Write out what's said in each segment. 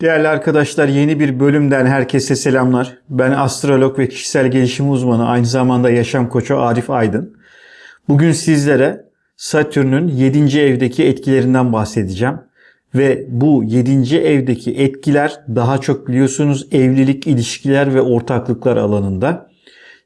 Değerli arkadaşlar yeni bir bölümden herkese selamlar. Ben astrolog ve kişisel gelişim uzmanı aynı zamanda yaşam koçu Arif Aydın. Bugün sizlere Satürn'ün 7. evdeki etkilerinden bahsedeceğim. Ve bu 7. evdeki etkiler daha çok biliyorsunuz evlilik, ilişkiler ve ortaklıklar alanında.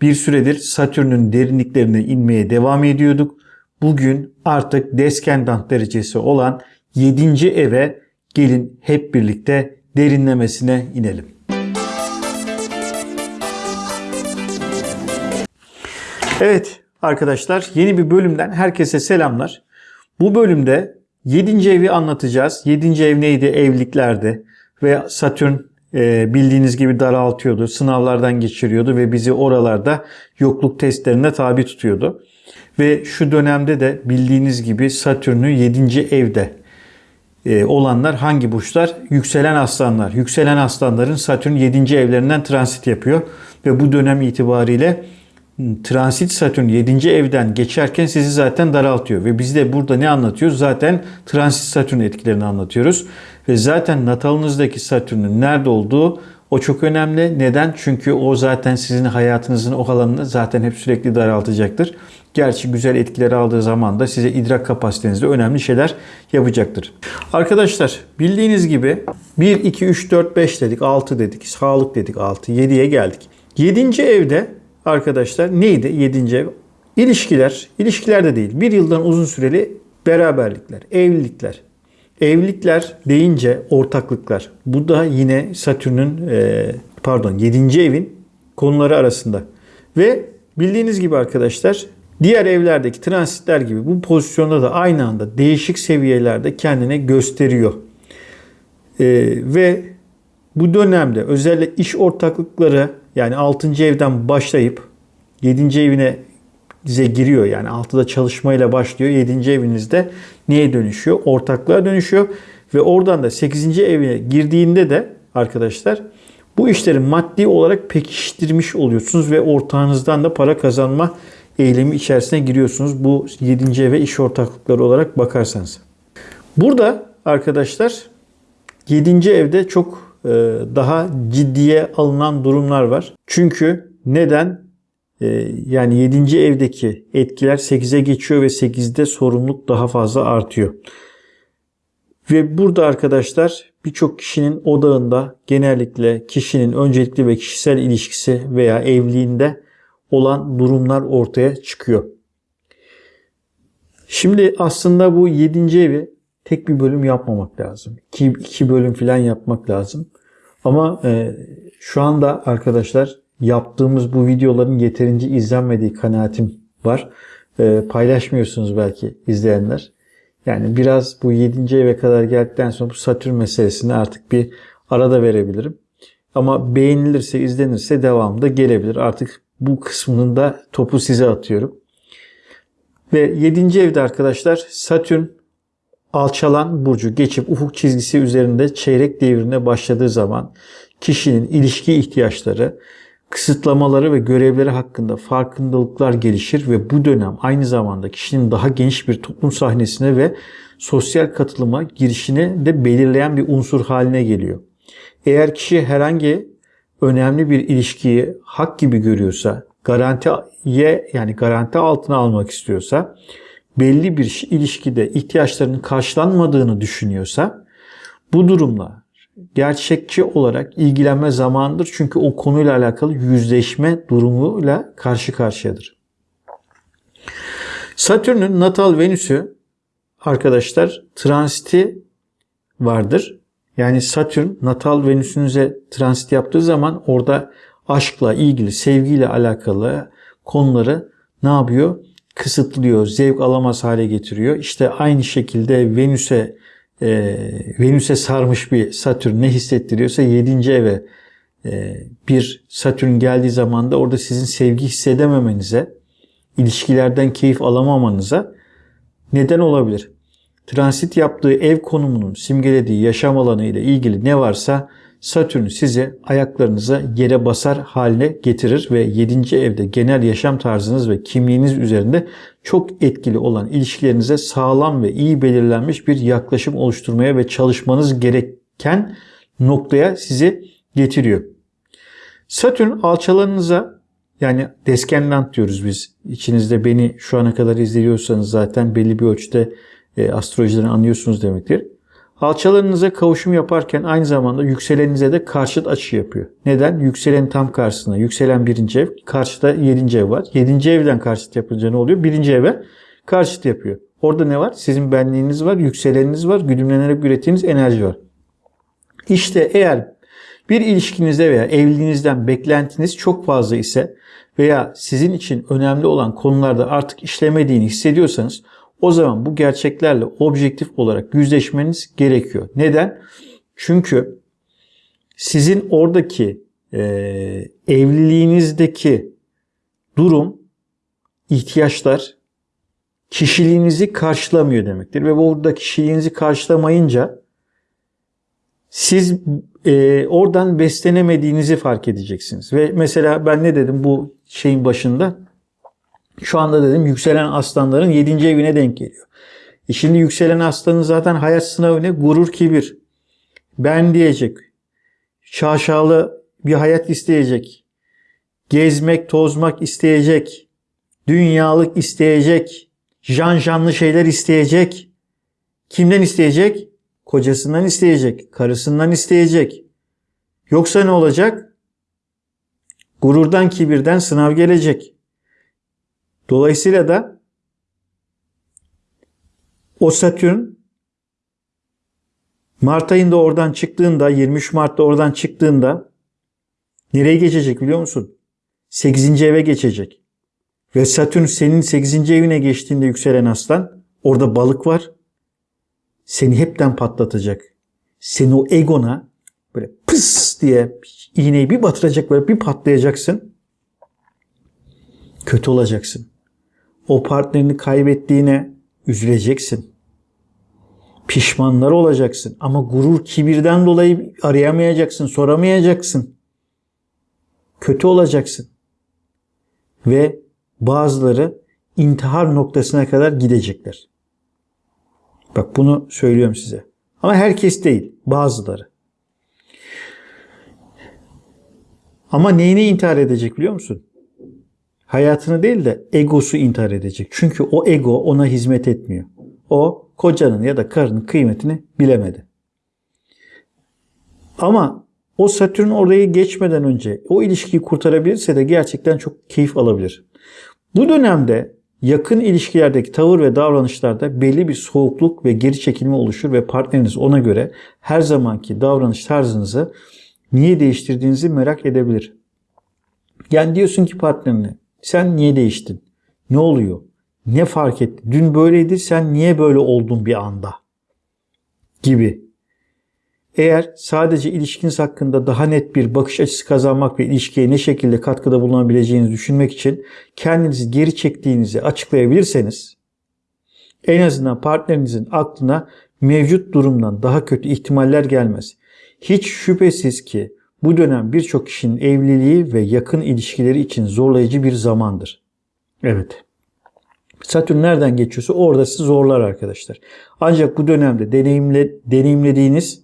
Bir süredir Satürn'ün derinliklerine inmeye devam ediyorduk. Bugün artık deskendant derecesi olan 7. eve gelin hep birlikte derinlemesine inelim. Evet arkadaşlar yeni bir bölümden herkese selamlar. Bu bölümde 7. evi anlatacağız. 7. ev neydi? Evliliklerdi. Ve Satürn e, bildiğiniz gibi daraltıyordu. Sınavlardan geçiriyordu ve bizi oralarda yokluk testlerine tabi tutuyordu. Ve şu dönemde de bildiğiniz gibi Satürn'ü 7. evde olanlar hangi burçlar? Yükselen aslanlar. Yükselen aslanların Satürn 7. evlerinden transit yapıyor. Ve bu dönem itibariyle transit Satürn 7. evden geçerken sizi zaten daraltıyor. Ve biz de burada ne anlatıyoruz? Zaten transit Satürn etkilerini anlatıyoruz. Ve zaten natalınızdaki Satürn'ün nerede olduğu o çok önemli. Neden? Çünkü o zaten sizin hayatınızın o alanını zaten hep sürekli daraltacaktır. Gerçi güzel etkileri aldığı zaman da size idrak kapasitenizde önemli şeyler yapacaktır. Arkadaşlar bildiğiniz gibi 1, 2, 3, 4, 5 dedik, 6 dedik, sağlık dedik 6, 7'ye geldik. 7. evde arkadaşlar neydi 7. ev? İlişkiler, ilişkiler de değil. Bir yıldan uzun süreli beraberlikler, evlilikler. Evlilikler deyince ortaklıklar. Bu da yine Satürn'ün e, pardon 7. evin konuları arasında. Ve bildiğiniz gibi arkadaşlar diğer evlerdeki transitler gibi bu pozisyonda da aynı anda değişik seviyelerde kendine gösteriyor. E, ve bu dönemde özellikle iş ortaklıkları yani 6. evden başlayıp 7. evine size giriyor. Yani 6'da çalışmayla başlıyor. 7. evinizde neye dönüşüyor? Ortaklığa dönüşüyor. Ve oradan da 8. evine girdiğinde de arkadaşlar bu işleri maddi olarak pekiştirmiş oluyorsunuz ve ortağınızdan da para kazanma eğilimi içerisine giriyorsunuz. Bu 7. eve iş ortaklıkları olarak bakarsanız. Burada arkadaşlar 7. evde çok daha ciddiye alınan durumlar var. Çünkü neden? Yani 7. evdeki etkiler 8'e geçiyor ve 8'de sorumluluk daha fazla artıyor. Ve burada arkadaşlar birçok kişinin odağında genellikle kişinin öncelikli ve kişisel ilişkisi veya evliliğinde olan durumlar ortaya çıkıyor. Şimdi aslında bu 7. evi tek bir bölüm yapmamak lazım. 2 iki bölüm falan yapmak lazım. Ama e, şu anda arkadaşlar yaptığımız bu videoların yeterince izlenmediği kanaatim var. E, paylaşmıyorsunuz belki izleyenler. Yani biraz bu 7. eve kadar geldikten sonra bu Satürn meselesine artık bir arada verebilirim. Ama beğenilirse, izlenirse devamında gelebilir. Artık bu kısmının da topu size atıyorum. Ve 7. evde arkadaşlar Satürn alçalan burcu geçip ufuk çizgisi üzerinde çeyrek devrine başladığı zaman kişinin ilişki ihtiyaçları, kısıtlamaları ve görevleri hakkında farkındalıklar gelişir ve bu dönem aynı zamanda kişinin daha geniş bir toplum sahnesine ve sosyal katılıma girişini de belirleyen bir unsur haline geliyor. Eğer kişi herhangi önemli bir ilişkiyi hak gibi görüyorsa, garantiye yani garanti altına almak istiyorsa, belli bir ilişkide ihtiyaçlarının karşılanmadığını düşünüyorsa bu durumla gerçekçi olarak ilgilenme zamandır. Çünkü o konuyla alakalı yüzleşme durumuyla karşı karşıyadır. Satürn'ün natal Venüs'ü arkadaşlar transiti vardır. Yani Satürn natal Venüs'ünüze transit yaptığı zaman orada aşkla ilgili, sevgiyle alakalı konuları ne yapıyor? Kısıtlıyor, zevk alamaz hale getiriyor. İşte aynı şekilde Venüs'e e, Venüs'e sarmış bir Satürn ne hissettiriyorsa 7. eve e, bir Satürn geldiği zaman da orada sizin sevgi hissedememenize, ilişkilerden keyif alamamanıza neden olabilir. Transit yaptığı ev konumunun simgelediği yaşam alanı ile ilgili ne varsa Satürn sizi ayaklarınıza yere basar haline getirir ve 7. evde genel yaşam tarzınız ve kimliğiniz üzerinde çok etkili olan ilişkilerinize sağlam ve iyi belirlenmiş bir yaklaşım oluşturmaya ve çalışmanız gereken noktaya sizi getiriyor. Satürn alçalarınıza yani descendant diyoruz biz. İçinizde beni şu ana kadar izliyorsanız zaten belli bir ölçüde e, astrolojiden anlıyorsunuz demektir. Alçalarınıza kavuşum yaparken aynı zamanda yükselenize de karşıt açı yapıyor. Neden? Yükselen tam karşısına. Yükselen birinci ev, karşıda yedinci ev var. Yedinci evden karşıt yapınca ne oluyor? Birinci eve karşıt yapıyor. Orada ne var? Sizin benliğiniz var, yükseleniniz var, güdümlenerek ürettiğiniz enerji var. İşte eğer bir ilişkinizde veya evliliğinizden beklentiniz çok fazla ise veya sizin için önemli olan konularda artık işlemediğini hissediyorsanız o zaman bu gerçeklerle objektif olarak yüzleşmeniz gerekiyor. Neden? Çünkü sizin oradaki e, evliliğinizdeki durum, ihtiyaçlar kişiliğinizi karşılamıyor demektir. Ve burada kişiliğinizi karşılamayınca siz e, oradan beslenemediğinizi fark edeceksiniz. Ve mesela ben ne dedim bu şeyin başında? Şu anda dedim yükselen aslanların 7. evine denk geliyor. E şimdi yükselen aslanın zaten hayat sınavı ne? Gurur, kibir. Ben diyecek. Şaşalı bir hayat isteyecek. Gezmek, tozmak isteyecek. Dünyalık isteyecek. Janjanlı şeyler isteyecek. Kimden isteyecek? Kocasından isteyecek. Karısından isteyecek. Yoksa ne olacak? Gururdan, kibirden sınav gelecek. Dolayısıyla da o Satürn Mart ayında oradan çıktığında 23 Mart'ta oradan çıktığında nereye geçecek biliyor musun? 8. eve geçecek. Ve Satürn senin 8. evine geçtiğinde yükselen aslan orada balık var. Seni hepten patlatacak. Seni o egona böyle pıs diye iğneyi bir batıracak böyle bir patlayacaksın. Kötü olacaksın. O partnerini kaybettiğine üzüleceksin. Pişmanlar olacaksın. Ama gurur, kibirden dolayı arayamayacaksın, soramayacaksın. Kötü olacaksın. Ve bazıları intihar noktasına kadar gidecekler. Bak bunu söylüyorum size. Ama herkes değil, bazıları. Ama neyini intihar edecek biliyor musun? Hayatını değil de egosu intihar edecek. Çünkü o ego ona hizmet etmiyor. O kocanın ya da karının kıymetini bilemedi. Ama o Satürn orayı geçmeden önce o ilişkiyi kurtarabilirse de gerçekten çok keyif alabilir. Bu dönemde yakın ilişkilerdeki tavır ve davranışlarda belli bir soğukluk ve geri çekilme oluşur ve partneriniz ona göre her zamanki davranış tarzınızı niye değiştirdiğinizi merak edebilir. Yani diyorsun ki partnerine sen niye değiştin? Ne oluyor? Ne fark etti? Dün böyleydi sen niye böyle oldun bir anda? Gibi. Eğer sadece ilişkiniz hakkında daha net bir bakış açısı kazanmak ve ilişkiye ne şekilde katkıda bulunabileceğinizi düşünmek için kendinizi geri çektiğinizi açıklayabilirseniz en azından partnerinizin aklına mevcut durumdan daha kötü ihtimaller gelmez. Hiç şüphesiz ki bu dönem birçok kişinin evliliği ve yakın ilişkileri için zorlayıcı bir zamandır. Evet. Satürn nereden geçiyorsa orada sizi zorlar arkadaşlar. Ancak bu dönemde deneyimle, deneyimlediğiniz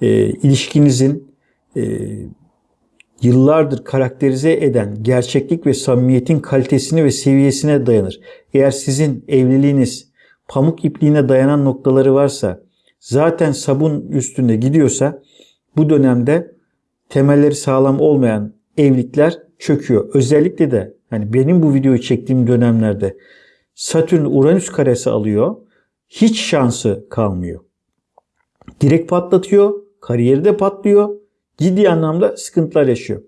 e, ilişkinizin e, yıllardır karakterize eden gerçeklik ve samimiyetin kalitesine ve seviyesine dayanır. Eğer sizin evliliğiniz pamuk ipliğine dayanan noktaları varsa, zaten sabun üstünde gidiyorsa bu dönemde temelleri sağlam olmayan evlilikler çöküyor. Özellikle de hani benim bu videoyu çektiğim dönemlerde Satürn Uranüs karesi alıyor. Hiç şansı kalmıyor. Direkt patlatıyor. Kariyeri de patlıyor. Ciddi anlamda sıkıntılar yaşıyor.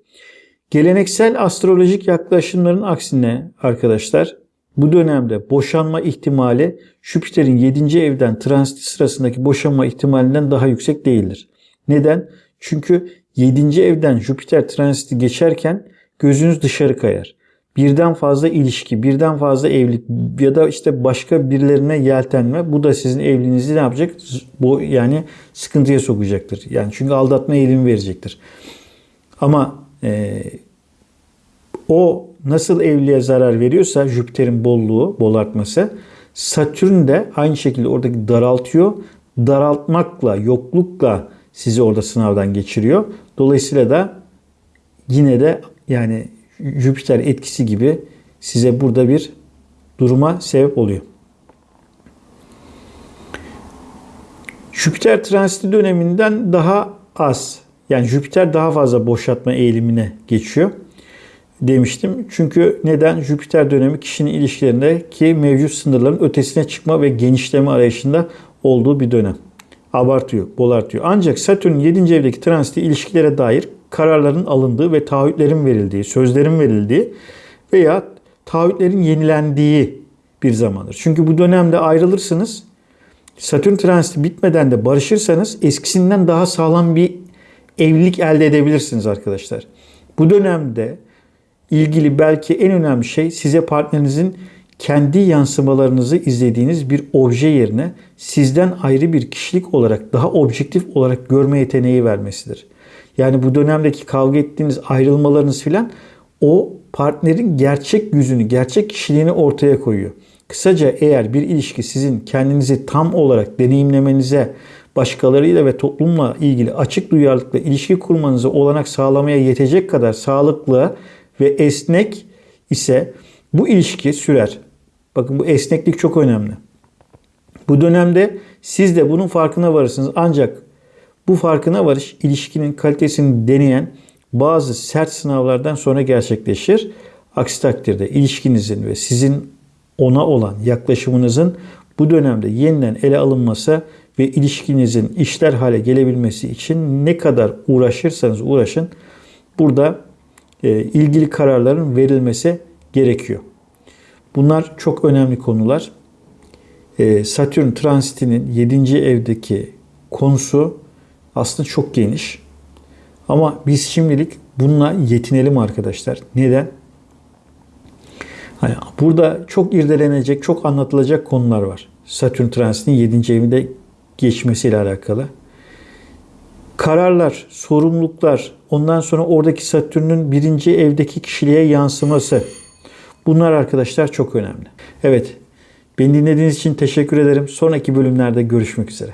Geleneksel astrolojik yaklaşımların aksine arkadaşlar bu dönemde boşanma ihtimali Jüpiter'in 7. evden transiti sırasındaki boşanma ihtimalinden daha yüksek değildir. Neden? Çünkü 7. evden Jüpiter transiti geçerken gözünüz dışarı kayar. Birden fazla ilişki, birden fazla evlilik ya da işte başka birilerine yeltenme bu da sizin evliliğinizi ne yapacak? Bu yani sıkıntıya sokacaktır. Yani çünkü aldatma eğilimi verecektir. Ama e, o nasıl evliliğe zarar veriyorsa Jüpiter'in bolluğu, bol artması Satürn de aynı şekilde oradaki daraltıyor. Daraltmakla, yoklukla, sizi orada sınavdan geçiriyor. Dolayısıyla da yine de yani Jüpiter etkisi gibi size burada bir duruma sebep oluyor. Jüpiter transiti döneminden daha az yani Jüpiter daha fazla boşaltma eğilimine geçiyor demiştim. Çünkü neden? Jüpiter dönemi kişinin ilişkilerindeki mevcut sınırların ötesine çıkma ve genişleme arayışında olduğu bir dönem. Abartıyor, bolartıyor. Ancak Satürn 7. evdeki transiti ilişkilere dair kararların alındığı ve taahhütlerin verildiği, sözlerin verildiği veya taahhütlerin yenilendiği bir zamandır. Çünkü bu dönemde ayrılırsınız. Satürn transiti bitmeden de barışırsanız eskisinden daha sağlam bir evlilik elde edebilirsiniz arkadaşlar. Bu dönemde ilgili belki en önemli şey size partnerinizin kendi yansımalarınızı izlediğiniz bir obje yerine sizden ayrı bir kişilik olarak daha objektif olarak görme yeteneği vermesidir. Yani bu dönemdeki kavga ettiğiniz ayrılmalarınız filan o partnerin gerçek yüzünü, gerçek kişiliğini ortaya koyuyor. Kısaca eğer bir ilişki sizin kendinizi tam olarak deneyimlemenize, başkalarıyla ve toplumla ilgili açık duyarlılıkla ilişki kurmanıza olanak sağlamaya yetecek kadar sağlıklı ve esnek ise bu ilişki sürer. Bakın bu esneklik çok önemli. Bu dönemde siz de bunun farkına varırsınız. Ancak bu farkına varış ilişkinin kalitesini deneyen bazı sert sınavlardan sonra gerçekleşir. Aksi takdirde ilişkinizin ve sizin ona olan yaklaşımınızın bu dönemde yeniden ele alınması ve ilişkinizin işler hale gelebilmesi için ne kadar uğraşırsanız uğraşın burada e, ilgili kararların verilmesi gerekiyor. Bunlar çok önemli konular. E, Satürn transitinin 7. evdeki konusu aslında çok geniş. Ama biz şimdilik bununla yetinelim arkadaşlar. Neden? Hani burada çok irdelenecek, çok anlatılacak konular var. Satürn transitinin 7. evinde geçmesiyle alakalı. Kararlar, sorumluluklar, ondan sonra oradaki Satürn'ün birinci evdeki kişiliğe yansıması. Bunlar arkadaşlar çok önemli. Evet, beni dinlediğiniz için teşekkür ederim. Sonraki bölümlerde görüşmek üzere.